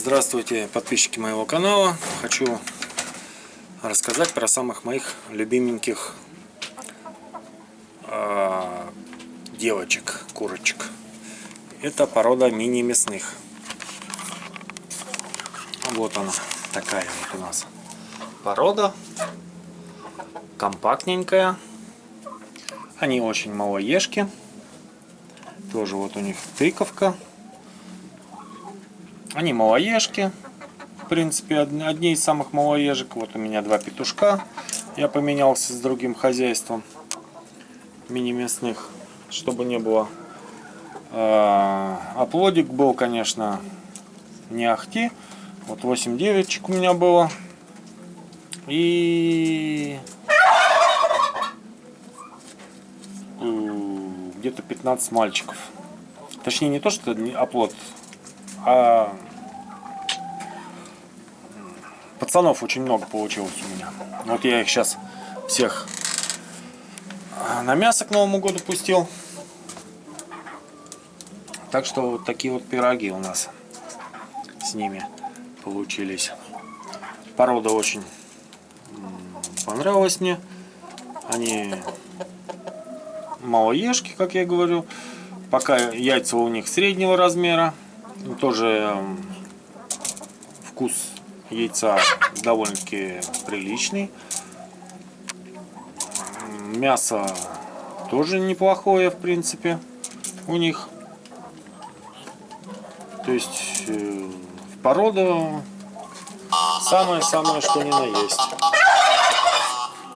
Здравствуйте, подписчики моего канала. Хочу рассказать про самых моих любименьких э, девочек, курочек. Это порода мини-мясных. Вот она, такая вот у нас порода. Компактненькая. Они очень малоежки. Тоже вот у них тыковка. Они малоежки. В принципе, одни из самых малоежек. Вот у меня два петушка. Я поменялся с другим хозяйством мини-мясных, чтобы не было. А плодик был, конечно, не ахти. Вот 8 девочек у меня было. И где-то 15 мальчиков. Точнее, не то, что оплод, а пацанов очень много получилось у меня. Вот я их сейчас всех на мясо к Новому году пустил. Так что вот такие вот пироги у нас с ними получились. Порода очень понравилась мне. Они малоежки, как я говорю. Пока яйца у них среднего размера. Тоже вкус яйца довольно-таки приличный. Мясо тоже неплохое, в принципе, у них. То есть, э, порода самое-самое, что ни на есть.